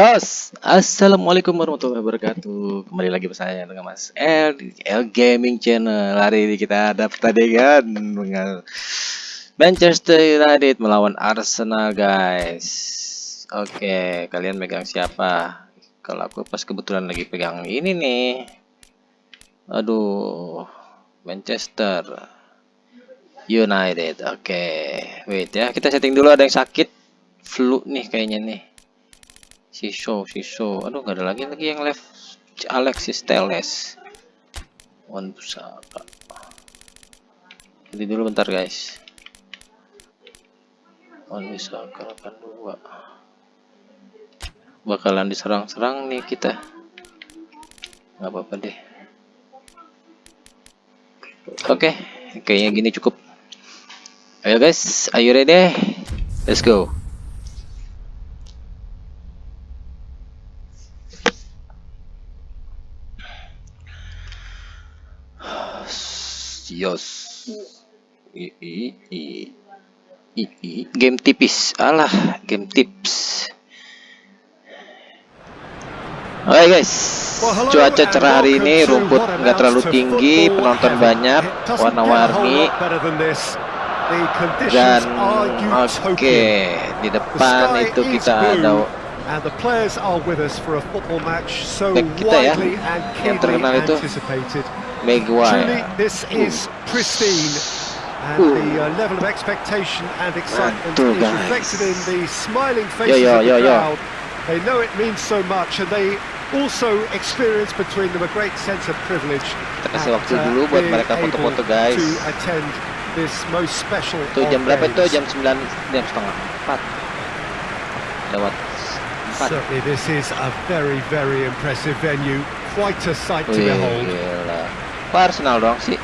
Yos, assalamualaikum warahmatullahi wabarakatuh. Kembali lagi bersama saya dengan Mas L di L Gaming Channel. Hari ini kita ada pertandingan dengan Manchester United melawan Arsenal, guys. Oke, kalian megang siapa? Kalau aku pas kebetulan lagi pegang ini nih. Aduh, Manchester United. Oke, wait ya, kita setting dulu ada yang sakit flu nih kayaknya nih si show si show aduh nggak ada lagi lagi yang left. Alexis Teles Wan Pusaka jadi dulu bentar guys. Wan Pusaka dua. Bakalan diserang-serang nih kita. Nggak apa-apa deh. Oke okay. kayaknya gini cukup. Ayo guys. Are you ready? Let's go Yos. I, i, i, i, i. Game tipis. Alah, game tips. Oke okay guys, cuaca cerah hari ini, rumput nggak terlalu tinggi, penonton banyak, warna-warni, dan oke okay, di depan itu kita ada back kita ya, yang terkenal itu Maguire. this is pristine. And Ooh. the uh, level of expectation and excitement is reflected in the smiling faces yo, yo, of the yo, crowd. They know it means so much, and they also experience between them a great sense of privilege. Kasih waktu uh, dulu buat mereka foto-foto guys. To attend this most special. Tuh jam berapa itu? Jam 9 jam setengah 4. Lewat 4. Certainly this is a very very impressive venue. Quite a sight to behold. Kok Arsenal dong sih?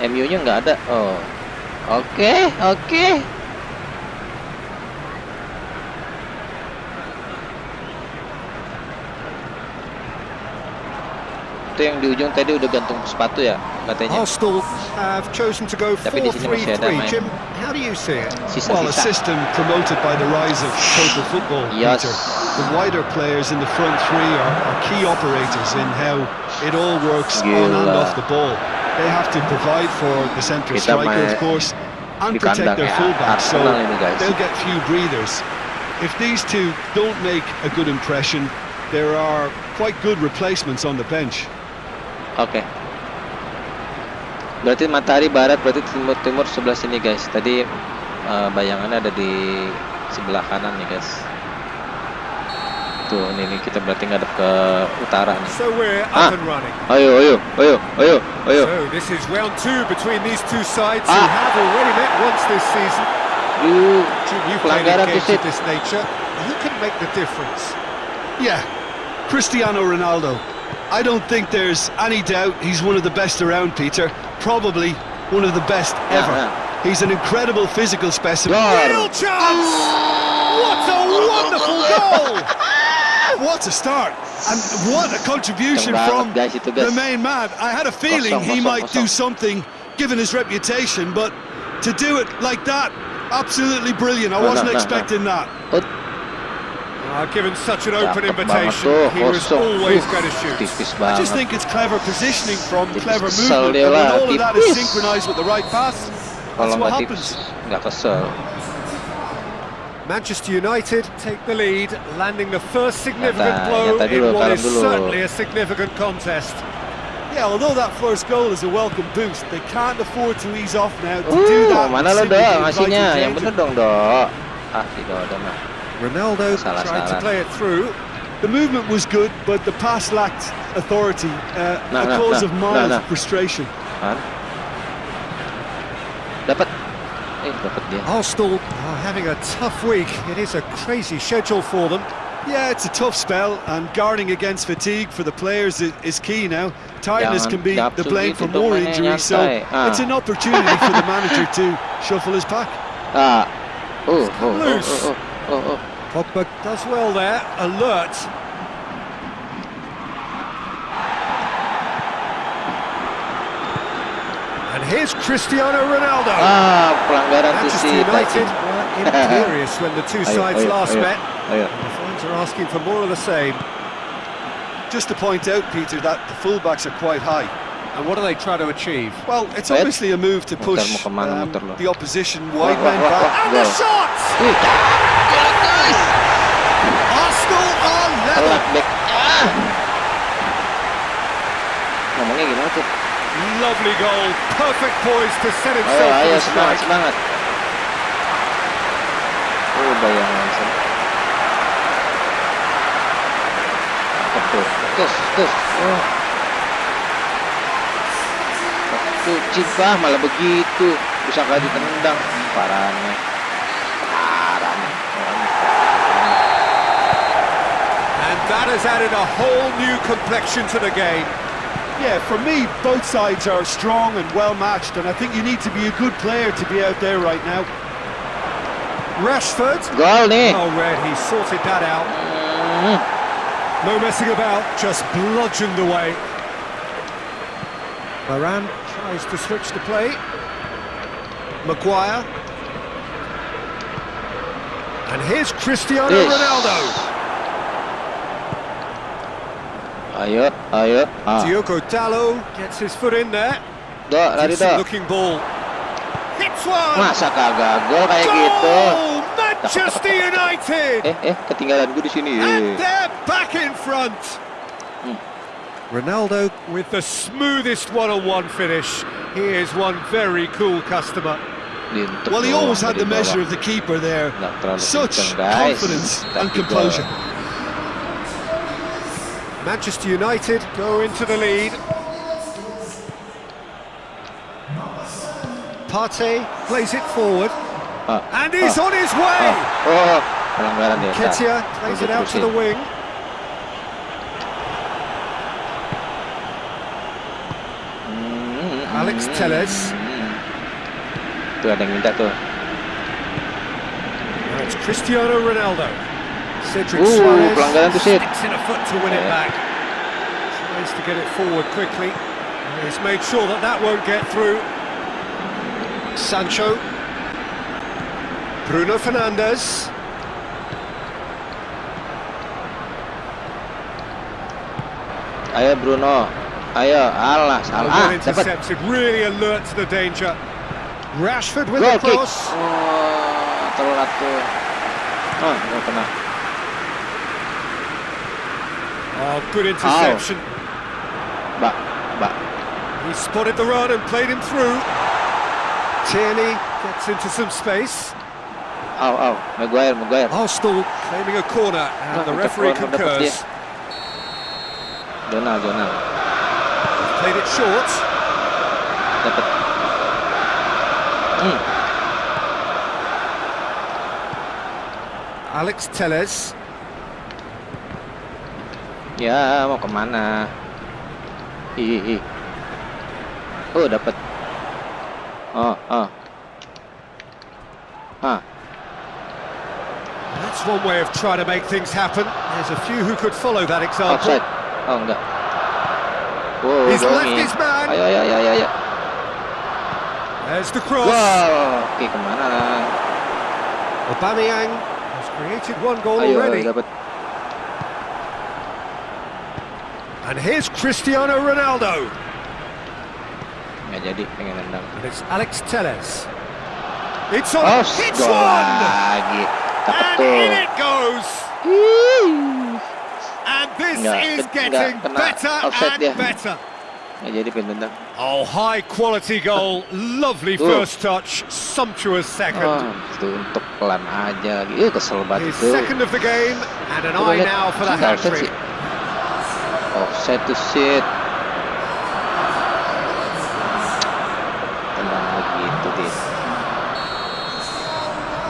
MU-nya nggak ada. Oh. Oke, okay, oke. Okay. Itu yang di ujung tadi udah gantung sepatu ya katanya. Arsenal have chosen to go 4-3-3. Jim, how do you see it? Sisa, well, a system promoted by the rise of total football, yes. Peter. The wider players in the front three are, are key operators in how it all works Gila. on and off the ball. They have to provide for the central striker, of course, and protect their fullbacks, so they'll get few breathers. If these two don't make a good impression, there are quite good replacements on the bench. Oke. Okay. Berarti matahari barat berarti timur timur sebelah sini guys. Tadi uh, bayangannya ada di sebelah kanan nih guys. Tuh ini nih kita berarti ngadep ke utara nih. So we're up ah. and running. Ayo ayo ayo ayo ayo. So this is round two between these two sides ah. who have already met once this season. You, you pelanggaran games of this nature. Who can make the difference? Yeah, Cristiano Ronaldo. I don't think there's any doubt he's one of the best around, Peter. Probably one of the best ever. Yeah, yeah. He's an incredible physical specimen. Real chance! What a wonderful goal! what a start! And what a contribution from the main man. I had a feeling he might do something, given his reputation, but to do it like that, absolutely brilliant. I wasn't expecting that. Uh, given such an open invitation, he was always going to shoot. I just think it's clever positioning from clever movement, and when all of that is synchronised with the right pass, that's what happens. Manchester United take the lead, landing the first significant blow in what is certainly a significant contest. Yeah, although that first goal is a welcome boost, they can't afford to ease off now. To do that, mana lo dong ngasihnya? Yang bener dong dok. Ah, tidak ada mah. Ronaldo salah, tried salah. to play it through. The movement was good, but the pass lacked authority, uh, no, a no, cause no, of mild frustration. Dapat. Eh, dapat dia. Arsenal are having a tough week. It is a crazy schedule for them. Yeah, it's a tough spell, and guarding against fatigue for the players is, is key now. Tiredness can be the blame for more injuries, so ah. it's an opportunity for the manager to shuffle his pack. Ah. Oh, oh, oh, oh, oh, oh. Pogba does well there, alert. And here's Cristiano Ronaldo. Ah, Manchester United were imperious when the two sides last met. Ayo. The fans are asking for more of the same. Just to point out, Peter, that the fullbacks are quite high. And what do they try to achieve? Well, it's obviously a move to push um, the opposition wide men back. And the shot! Arsenal are level. ngomongnya gimana tuh lovely goal. Perfect poise to set himself ayo, ayo semangat semangat oh bayang langsung betul betul betul oh tuh cipah malah begitu bisa kali ditendang parahnya and added a whole new complexion to the game yeah, for me, both sides are strong and well matched, and I think you need to be a good player to be out there right now. Rashford. well Goal, Oh, Red, he sorted that out. Mm. No messing about, just bludgeoned away. Varane tries to switch the play. Maguire. And here's Cristiano Ronaldo. Ayo, ayo. Ah. Diogo Dalot gets his foot in there. Do, lari do. looking ball. Hits one. Masa kagak gol kayak Goal! gitu? Manchester United. Eh, eh, ketinggalan gue di sini. And they're back in front. Hmm. Ronaldo with the smoothest one-on-one finish. He is one very cool customer. Well, he always had the measure of the keeper there. Such confidence and composure. Manchester United go into the lead. Partey plays it forward. Uh, and he's uh, on his way! Oh, Nketiah plays it out to the wing. Mm-hmm. Alex Telles. Tuh ada yang minta it's Cristiano Ronaldo. Cedric Ooh, Soares pelanggaran tuh Sid. in a foot to win yeah. it back. Tries to get it forward quickly. He's made sure that that won't get through. Sancho. Bruno Fernandes. Ayo Bruno. Ayo, alah salah. Ah, intercepted, really alert to the danger. Rashford with Goal the cross. Oh, telat tuh. Oh, nggak kena. Oh, good interception. Oh. But, but. He spotted the run and played him through. Tierney gets into some space. Oh, oh, Maguire, Maguire. Arsenal claiming a corner, and oh, the referee concurs. Donald, Donald. Played it short. Hmm. Alex Telles. Ya, mau ke mana? Ih. Oh, dapat. Oh, oh. Ah. That's one way of trying to make things happen. There's a few who could follow that example. Offside. Oh, enggak. Wow, He's left his man. Ayo, ayo, ayo, ayo. There's the cross. Wow, oke ke mana? Aubameyang has created one goal ayo, already. Dapat. And here's Cristiano Ronaldo. Nggak jadi pengen nendang. And it's Alex Telles. It's on. Oh, it's one. Lagi. And in it goes. And this nggak, is getting better and dia. better. Nggak jadi pengen nendang. Oh, high quality goal. Lovely first touch. Sumptuous second. Oh, untuk pelan aja lagi. Uh, kesel banget His second of the game and an eye now for the hat-trick. Offset to shit.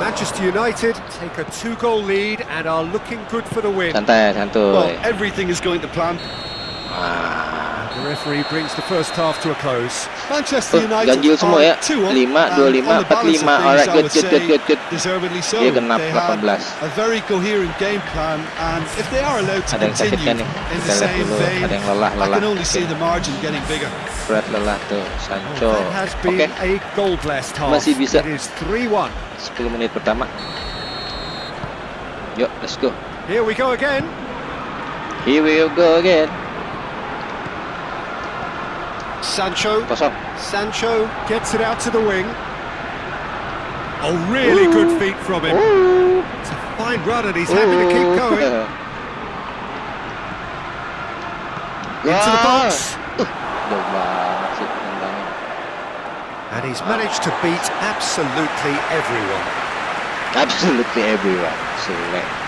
Manchester United take a two-goal lead and are looking good for the win. Santai, santai. Well, everything is going to plan. Ah. Ganjil semua ya. 5, 25, 45. Alright, good, good, good, good, good. Deservedly so. Dia genap 18. A very coherent game plan and if they are allowed to ada continue in the same vein, ada yang lelah, lelah. I can only see the margin getting bigger. Fred lelah tuh, Sancho. Oh, has been okay. a goal blessed half. Masih bisa. It is 3-1. 10 menit pertama. Yuk, let's go. Here we go again. Here we go again. Sancho. Sancho gets it out to the wing. Oh, really Ooh. good feet from him. Ooh. It's a fine run and he's Ooh. happy to keep going. Into the box. And he's managed to beat absolutely everyone. Absolutely everyone. Ah.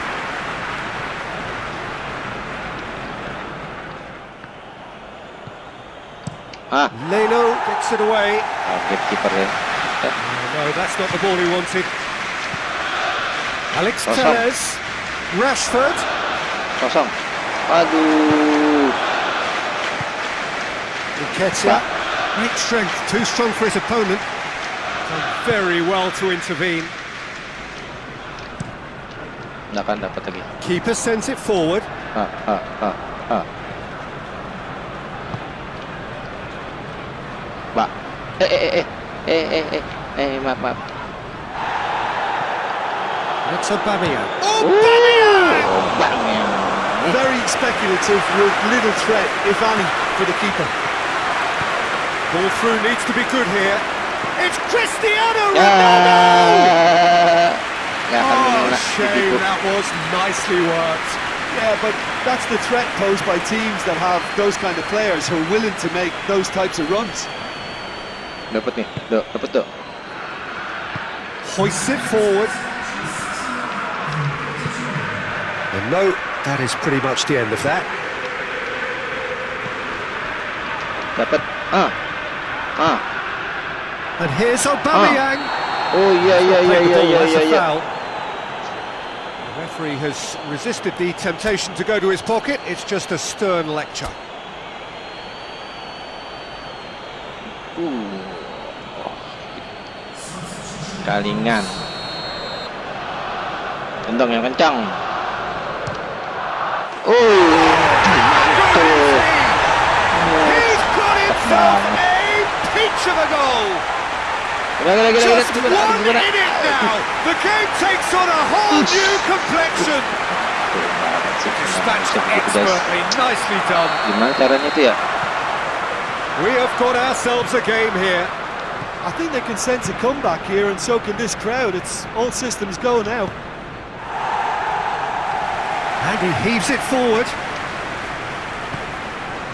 Leno gets it away. Oh, keeper ya. Oh, no, that's not the ball he wanted. Alex Kosong. Telles. Rashford. Kosong. Aduh. Nketiah. Great strength, too strong for his opponent. Done very well to intervene. Nggak akan dapat lagi. Keeper sends it forward. Ah, ah, ah, ah. Mbak. Eh, eh, eh, eh, eh, eh, eh, maaf, maaf. It's Aubameyang. Aubameyang! Aubameyang. Very speculative with little threat, if any, for the keeper. Ball through needs to be good here. It's Cristiano Ronaldo! Oh, shame, that was nicely worked. Yeah, but that's the threat posed by teams that have those kind of players who are willing to make those types of runs. Dapat nih, tuh, dapat tuh. Hoist it forward. And no, that is pretty much the end of that. Dapat. Ah. Ah. And here's Aubameyang. Ah. Oh yeah, yeah, yeah, yeah, yeah, yeah, yeah. The referee has resisted the temptation to go to his pocket. It's just a stern lecture. Ooh. Kalingan Tendang yang kencang Oh Tuh Gimana, gimana, gimana, gimana, gimana? The game takes on a whole new complexion. Dispatched expertly, nicely done. Gimana caranya itu ya? We have got ourselves a game here. I think they can sense a comeback here and so can this crowd. It's all systems go now. And he heaves it forward.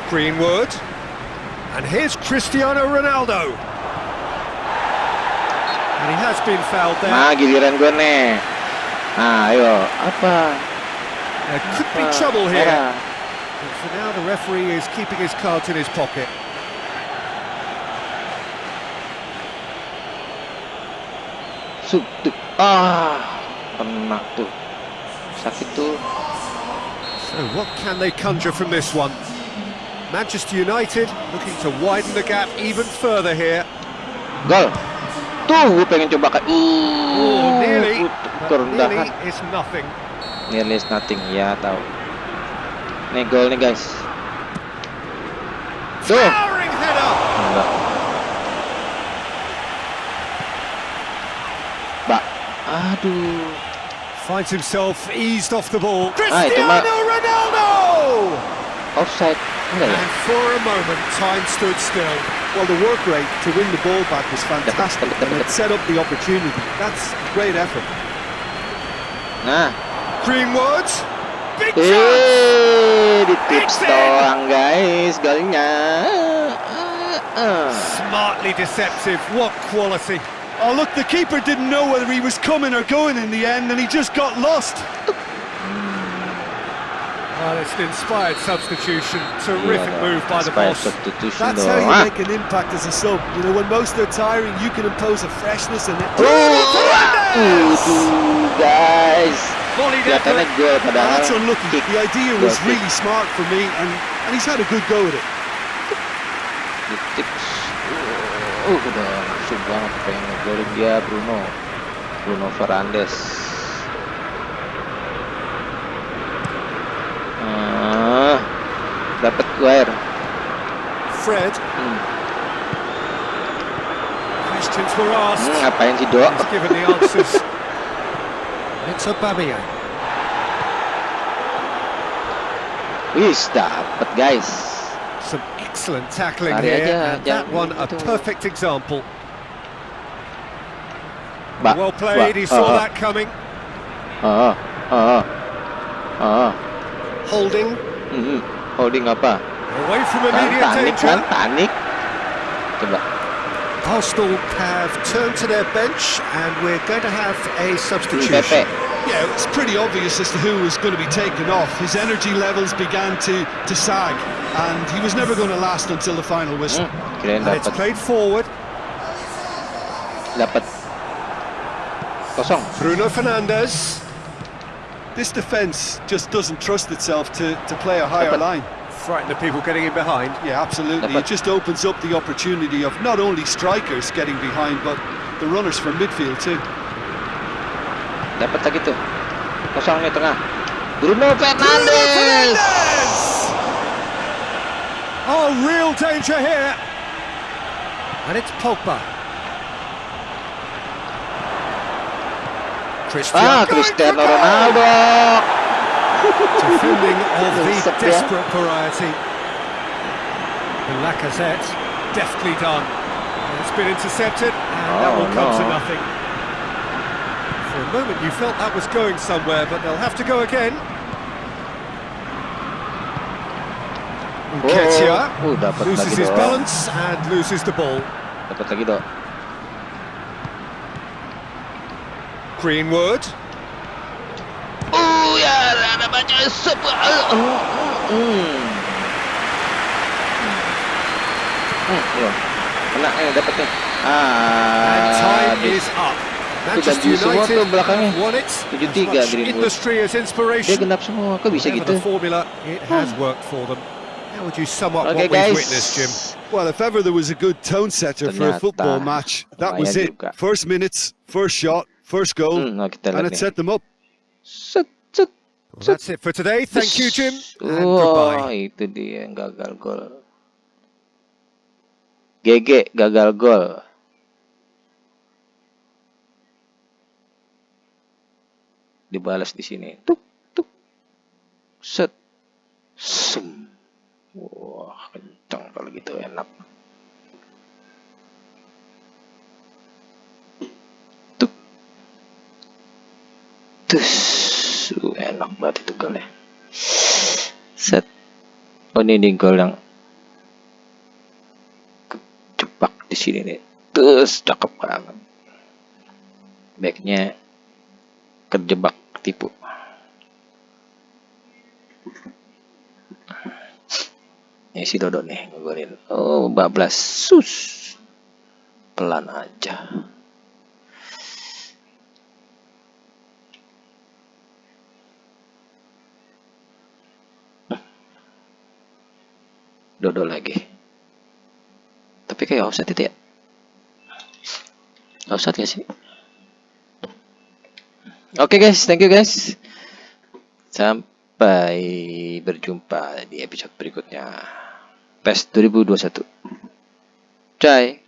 Greenwood. And here's Cristiano Ronaldo. And he has been fouled there. Nah, giliran gue nih. Nah, ayo. Apa? There could be trouble here. But for now, the referee is keeping his cards in his pocket. Masuk ah kena tuh sakit tuh so what can they conjure from this one? Manchester United looking to widen the gap even further here. Gol. Tuh gue pengen coba kan uh, oh, nearly. Nearly is nothing. Nearly is nothing ya tahu. Nih gol nih guys. Tuh Aduh. Finds himself eased off the ball. Cristiano ah, Ronaldo! Offside. And for a moment, time stood still. Well, the work rate to win the ball back was fantastic, and it set up the opportunity. That's great effort. Nah. Greenwood. Big eh, di tips doang guys, golnya. Smartly deceptive. What quality. Oh, look, the keeper didn't know whether he was coming or going in the end, and he just got lost. Well, it's an inspired substitution. Terrific yeah, move by the boss. That's how you ah. make an impact as a sub. You know, when most are tiring, you can impose a freshness and it. Oh, guys. That's unlucky. The idea was really smart for me, and, and he's had a good go at it. udah nafsu banget pengen ngegolin dia Bruno. Bruno Fernandes. Ah, uh, dapat air Fred. Hmm. questions were asked. Hmm, ngapain sih dok it's a Wis dapat guys. Excellent tackling here, and that one a perfect example. Well played, he saw ah, that coming. Ah, ah, ah. Holding, Hmm, holding apa? away from immediate danger. Coba. Arsenal have turned to their bench, and we're going to have a substitution. Yeah, it's pretty obvious as to who was going to be taken off. His energy levels began to, to sag, and he was never going to last until the final whistle. Hmm, And it's played forward. Dapat. Kosong. Bruno Fernandes. This defence just doesn't trust itself to, to play a higher Dapat. line. Frighten the people getting in behind. Yeah, absolutely. Dapat. It just opens up the opportunity of not only strikers getting behind, but the runners from midfield too. Dapat lagi tuh. Kosong nih tengah. Bruno Fernandes. Oh, real danger here. And it's Pogba. Christian Ah, Cristiano Ronaldo. defending of the desperate variety. And Lacazette, deftly done. It's been intercepted, and that Oh, will come to nothing. For a moment, you felt that was going somewhere, but they'll have to go again. Nketiah Oh, dapat loses his dong. balance and loses the ball. Dapat lagi dong. Greenwood. Oh ya, ada baca sebuah. Hmm. Hmm, iya. Kena eh dapat nih. And Ah, time is up. Itu Manchester United tuh belakangnya. have won it. 73 As much Greenwood. industry as Dia inspiration. genap semua. Kok bisa gitu? formula, it has worked for them. How would you sum up Oke what we've witnessed, Jim? Well, if ever there was a good tone setter for a football match, that was it. First minutes, first shot, first goal, mm, nah kita and it set them up. Set, set. Well, that's it for today. Thank you, Jim, and Oh, goodbye. itu dia yang gagal gol. GG gagal gol. Dibalas di sini. Tuk tuk. Set. Sum. Wah, kencang kalau gitu enak. Tuk. Tus. Uh, enak banget itu golnya. Set. Oh ini, ini gol yang kejebak di sini nih. Terus cakep banget. Backnya kejebak tipu. Ini si Dodo nih ngegolin. Oh, bablas. Sus. Pelan aja. Dodo lagi. Tapi kayak offset itu ya. Offset gak sih? Oke guys, thank you guys. Sampai berjumpa di episode berikutnya. PES 2021. Bye.